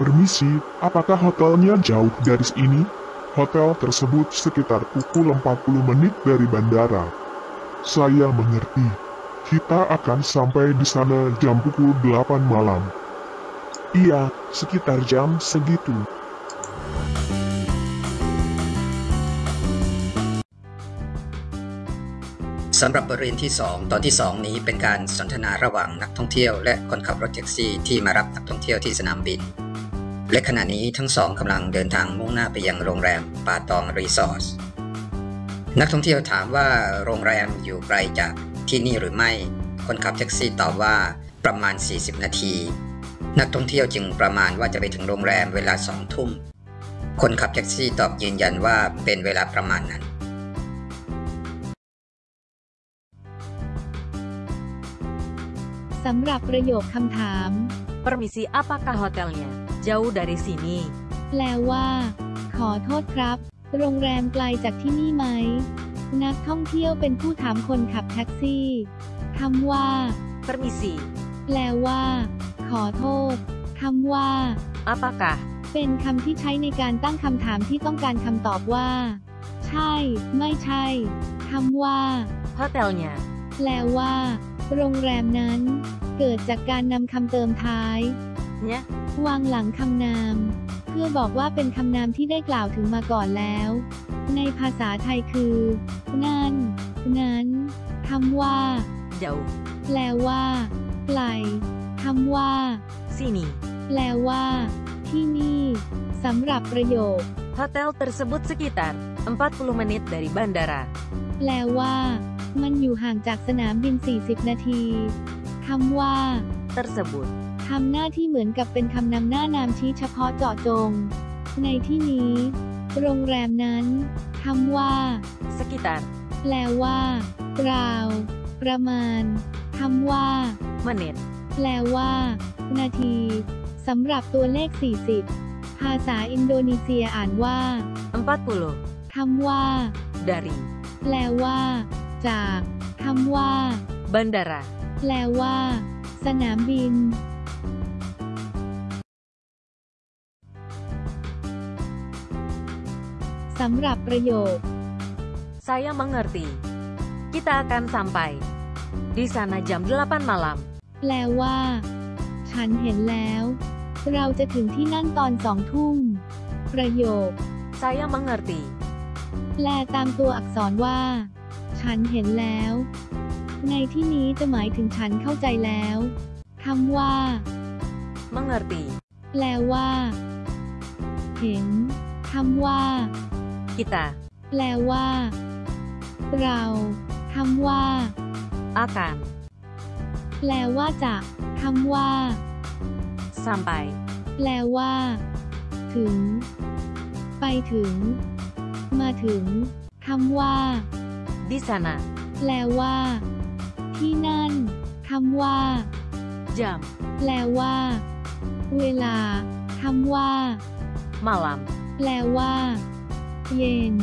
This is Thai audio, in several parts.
Permisi, apakah hotelnya jauh dari sini? Hotel tersebut sekitar pukul 40 menit dari bandara. Saya mengerti. Kita akan sampai di sana jam pukul 8 malam. Iya, sekitar jam segitu. สำหรับบทเรียนที่ 2 ตอนที่ 2 นี้เป็นการสนทนาระหว่างนักท่องเที่ยว และคนขับรถแท็กซี่ที่มารับนักท่องเที่ยวที่สนามบิน และขณะนี้ทั้งสองกำลังเดินทางมุ่งหน้าไปยังโรงแรมป่าตองรีสอร์ทนักท่องเที่ยวถามว่าโรงแรมอยู่ไกลจากที่นี่หรือไม่ คนขับแท็กซี่ตอบว่าประมาณ 40 นาที นักท่องเที่ยวจึงประมาณว่าจะไปถึงโรงแรมเวลาสองทุ่ม คนขับแท็กซี่ตอบยืนยันว่าเป็นเวลาประมาณนั้น สำหรับประโยคคำถาม Permisi, apakah hotelnya jauh dari sini? แปลว่า ขอโทษครับ โรงแรมไกลจากที่นี่ไหม นักท่องเที่ยวเป็นผู้ถามคนขับแท็กซี่คำว่า Permisi, แปลว่า ขอโทษคำว่า apakah เป็นคำที่ใช้ในการตั้งคำถามที่ต้องการคำตอบว่า ใช่ ไม่ใช่คำว่า hotelnya แปลว่า โรงแรมนั้น เกิดจากการนำคำเติมท้าย nya วางหลังคำนาม เพื่อบอกว่าเป็นคำนามที่ได้กล่าวถึงมาก่อนแล้ว ในภาษาไทยคือ นั่น นั้นคำว่า jauh แปลว่าไกลคำว่า sini. แปลว่า ที่นี่สำหรับประโยค Hotel tersebut sekitar 40 menit dari bandara. แปลว่า มันอยู่ห่างจากสนามบิน 40 นาทีคำว่า Tersebut ทำหน้าที่เหมือนกับเป็นคำนำหน้านามชี้เฉพาะเจาะจง ในที่นี้ โรงแรมนั้นคำว่า sekitar แปลว่าราว ประมาณคำว่า menit แปลว่า นาทีสำหรับตัวเลข 40 ภาษาอินโดนีเซียอ่านว่า40คำว่า dari แปลว่า จากคำว่า bandara. แปลว่า สนามบิน สำหรับประโยค Saya mengerti. Kita akan sampai di sana jam 8 malam. แปลว่า ฉันเห็นแล้ว เราจะถึงที่นั่นตอนสองทุ่ม ประโยค Saya mengerti. แปลตามตัวอักษรว่า ฉันเห็นแล้ว ในที่นี้จะหมายถึงฉันเข้าใจแล้วคำว่า Mengerti. แปลว่า เห็นคำว่า Kita แปลว่า เราคำว่า akan แปลว่าจะคำว่า sampai แปลว่า ถึง ไปถึง มาถึงคำว่า di sana แปลว่า ที่นั่นคำว่า jam แปลว่า เวลาคำว่า malam แปลว่า เย็น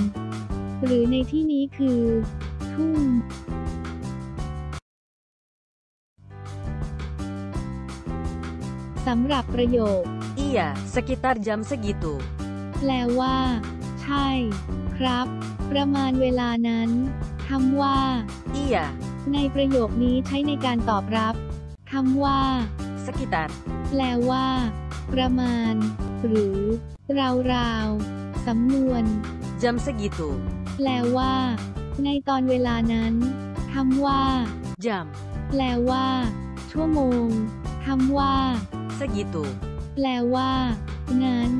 หรือในที่นี้คือ ทุ่มสำหรับประโยค iya sekitar jam segitu แปลว่า ใช่ ครับ ประมาณเวลานั้นคำว่า iya ในประโยคนี้ใช้ในการตอบรับคำว่า sekitar แปลว่า ประมาณ หรือ ราวๆ สำนวน jam segitu แปลว่า ในตอนเวลานั้นคำว่า jam แปลว่า ชั่วโมงคำว่า segitu แปลว่า นั้น